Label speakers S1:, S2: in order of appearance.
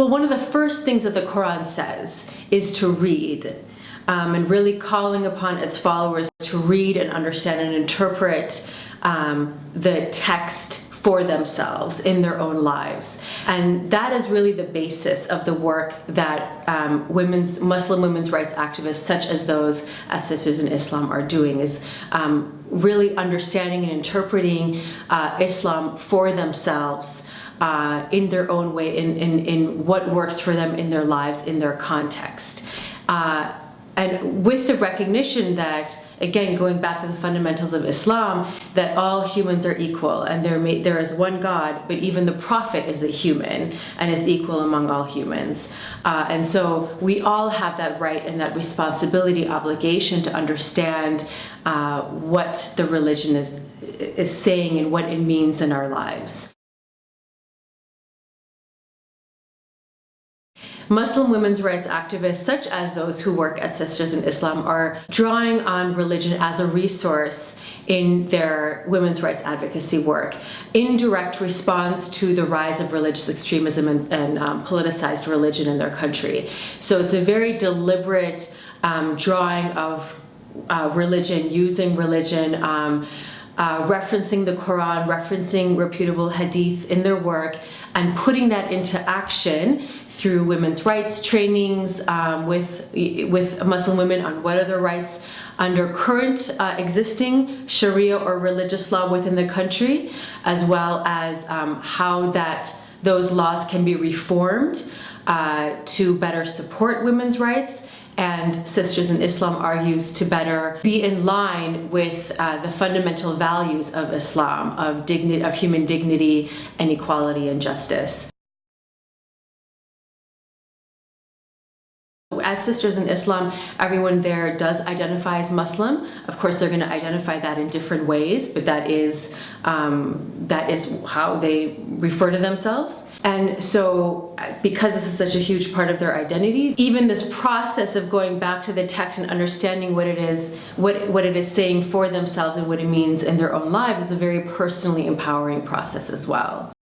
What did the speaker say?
S1: Well, one of the first things that the Quran says is to read um, and really calling upon its followers to read and understand and interpret um, the text for themselves in their own lives. And that is really the basis of the work that um, women's Muslim women's rights activists such as those as Sisters in Islam are doing is um, really understanding and interpreting uh, Islam for themselves uh, in their own way, in, in, in what works for them in their lives, in their context. Uh, and with the recognition that again, going back to the fundamentals of Islam, that all humans are equal and there, may, there is one God, but even the prophet is a human and is equal among all humans. Uh, and so we all have that right and that responsibility, obligation to understand uh, what the religion is, is saying and what it means in our lives. Muslim women's rights activists, such as those who work at Sisters in Islam, are drawing on religion as a resource in their women's rights advocacy work in direct response to the rise of religious extremism and, and um, politicized religion in their country. So it's a very deliberate um, drawing of uh, religion, using religion, um, uh, referencing the Quran, referencing reputable hadith in their work, and putting that into action through women's rights trainings um, with, with Muslim women on what are their rights under current uh, existing Sharia or religious law within the country, as well as um, how that those laws can be reformed uh, to better support women's rights and Sisters in Islam argues to better be in line with uh, the fundamental values of Islam, of, dignity, of human dignity and equality and justice. At Sisters in Islam, everyone there does identify as Muslim. Of course, they're going to identify that in different ways, but that is, um, that is how they refer to themselves. And so because this is such a huge part of their identity, even this process of going back to the text and understanding what it is, what, what it is saying for themselves and what it means in their own lives is a very personally empowering process as well.